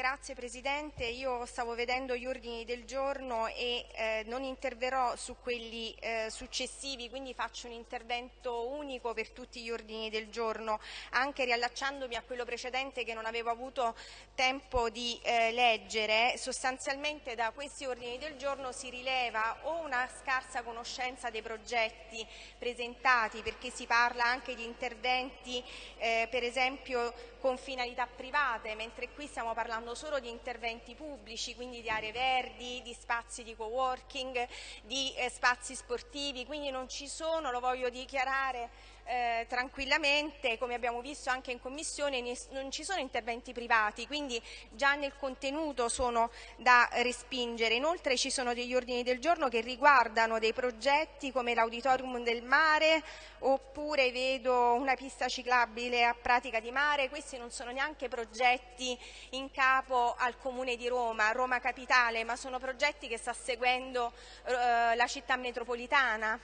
grazie Presidente. Io stavo vedendo gli ordini del giorno e eh, non interverrò su quelli eh, successivi, quindi faccio un intervento unico per tutti gli ordini del giorno, anche riallacciandomi a quello precedente che non avevo avuto tempo di eh, leggere. Sostanzialmente da questi ordini del giorno si rileva o una scarsa conoscenza dei progetti presentati, perché si parla anche di interventi eh, per esempio con finalità private, mentre qui stiamo parlando solo di interventi pubblici, quindi di aree verdi, di spazi di co-working, di eh, spazi sportivi, quindi non ci sono, lo voglio dichiarare eh, tranquillamente, come abbiamo visto anche in Commissione, non ci sono interventi privati, quindi già nel contenuto sono da respingere. Inoltre ci sono degli ordini del giorno che riguardano dei progetti come l'Auditorium del Mare oppure vedo una pista ciclabile a pratica di mare, questi non sono neanche progetti in capo al Comune di Roma, Roma Capitale, ma sono progetti che sta seguendo eh, la città metropolitana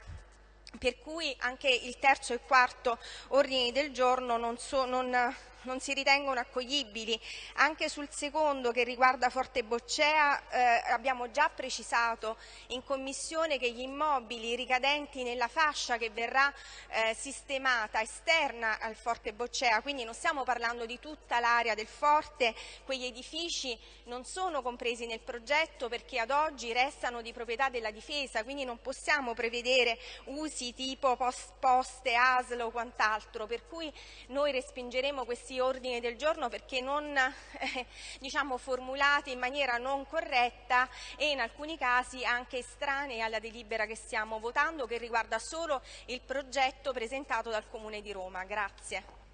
per cui anche il terzo e quarto ordini del giorno non, so, non non si ritengono accoglibili. Anche sul secondo che riguarda Forte Boccea eh, abbiamo già precisato in Commissione che gli immobili ricadenti nella fascia che verrà eh, sistemata esterna al Forte Boccea, quindi non stiamo parlando di tutta l'area del Forte, quegli edifici non sono compresi nel progetto perché ad oggi restano di proprietà della difesa, quindi non possiamo prevedere usi tipo poste, ASL o quant'altro, per cui noi respingeremo questi ordini del giorno perché non eh, diciamo, formulati in maniera non corretta e in alcuni casi anche estranei alla delibera che stiamo votando che riguarda solo il progetto presentato dal Comune di Roma. Grazie.